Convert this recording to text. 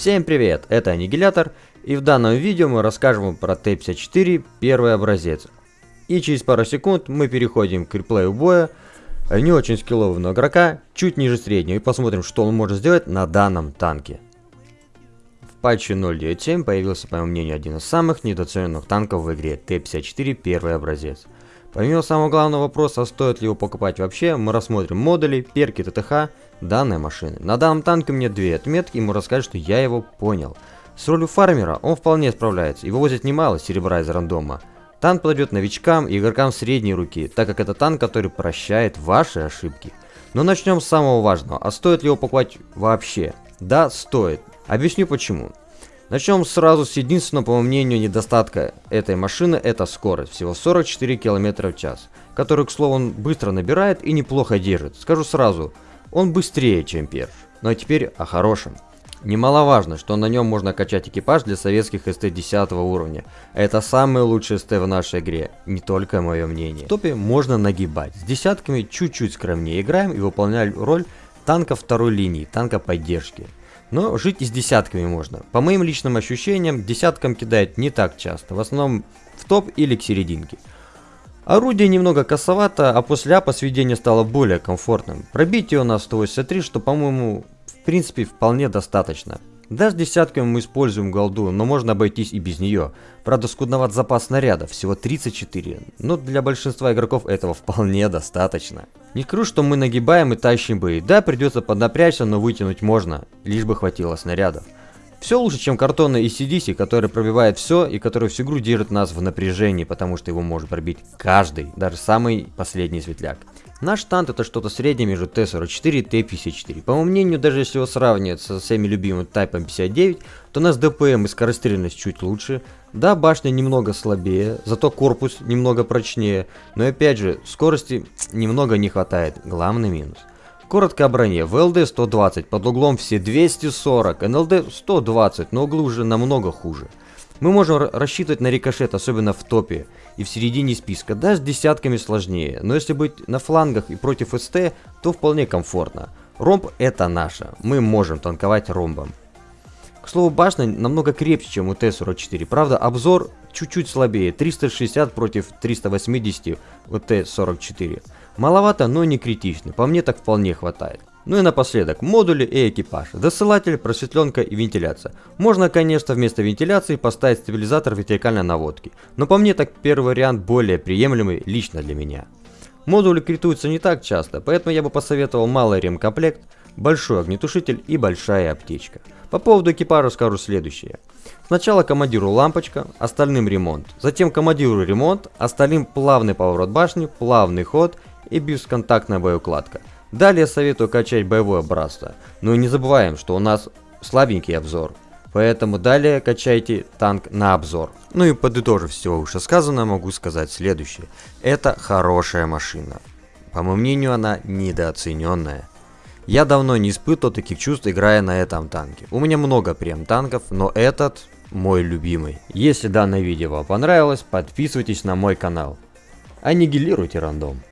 Всем привет, это Аннигилятор, и в данном видео мы расскажем про Т-54 первый образец. И через пару секунд мы переходим к реплею боя не очень скиллового игрока, чуть ниже среднего, и посмотрим, что он может сделать на данном танке. В патче 0.9.7 появился, по моему мнению, один из самых недооцененных танков в игре Т-54 первый образец. Помимо самого главного вопроса, стоит ли его покупать вообще, мы рассмотрим модули, перки ТТХ данной машины. На данном танке мне две отметки, ему расскажут, что я его понял. С ролью фармера он вполне справляется и вывозит немало серебра из рандома. Танк подойдет новичкам и игрокам средней руки, так как это танк, который прощает ваши ошибки. Но начнем с самого важного, а стоит ли его покупать вообще? Да, стоит. Объясню почему. Начнем сразу с единственного, по моему мнению, недостатка этой машины, это скорость, всего 44 км в час, который, к слову, он быстро набирает и неплохо держит. Скажу сразу, он быстрее, чем Перш. Ну а теперь о хорошем. Немаловажно, что на нем можно качать экипаж для советских СТ 10 уровня. Это самый лучший СТ в нашей игре, не только мое мнение. В топе можно нагибать, с десятками чуть-чуть скромнее играем и выполняем роль танка второй линии, танка поддержки. Но жить и с десятками можно. По моим личным ощущениям, десяткам кидает не так часто, в основном в топ или к серединке. Орудие немного косовато, а после апа сведение стало более комфортным. Пробитие у нас 183, что по-моему в принципе вполне достаточно. Да, с десятками мы используем голду, но можно обойтись и без нее. Правда, скудноват запас снарядов, всего 34, но для большинства игроков этого вполне достаточно. Не скажу, что мы нагибаем и тащим бои. Да, придется поднапрячься, но вытянуть можно, лишь бы хватило снарядов. Все лучше, чем картонный ACDC, который пробивает все и который всю игру держит нас в напряжении, потому что его может пробить каждый, даже самый последний светляк. Наш танк это что-то среднее между Т-44 и Т-54. По моему мнению, даже если его сравнивать со всеми любимым Тайпом 59, то у нас ДПМ и скорострельность чуть лучше. Да, башня немного слабее, зато корпус немного прочнее, но опять же, скорости немного не хватает, главный минус. Коротко о броне. ВЛД 120, под углом все 240, НЛД 120, но углы уже намного хуже. Мы можем рассчитывать на рикошет, особенно в топе и в середине списка. Да, с десятками сложнее, но если быть на флангах и против СТ, то вполне комфортно. Ромб это наше, мы можем танковать ромбом. К слову, башня намного крепче, чем у Т-44, правда обзор чуть-чуть слабее, 360 против 380 у Т-44. Маловато, но не критично, по мне так вполне хватает. Ну и напоследок, модули и экипаж, досылатель, просветленка и вентиляция. Можно, конечно, вместо вентиляции поставить стабилизатор вертикальной наводки, но по мне так первый вариант более приемлемый лично для меня. Модули критуются не так часто, поэтому я бы посоветовал малый ремкомплект, большой огнетушитель и большая аптечка. По поводу экипажа скажу следующее. Сначала командиру лампочка, остальным ремонт. Затем командиру ремонт, остальным плавный поворот башни, плавный ход и бесконтактная боеукладка. Далее советую качать боевое братство. Но не забываем, что у нас слабенький обзор. Поэтому далее качайте танк на обзор. Ну и подытожив всего вышесказанного, могу сказать следующее. Это хорошая машина. По моему мнению, она недооцененная. Я давно не испытывал таких чувств, играя на этом танке. У меня много прем танков, но этот мой любимый. Если данное видео вам понравилось, подписывайтесь на мой канал. Аннигилируйте рандом.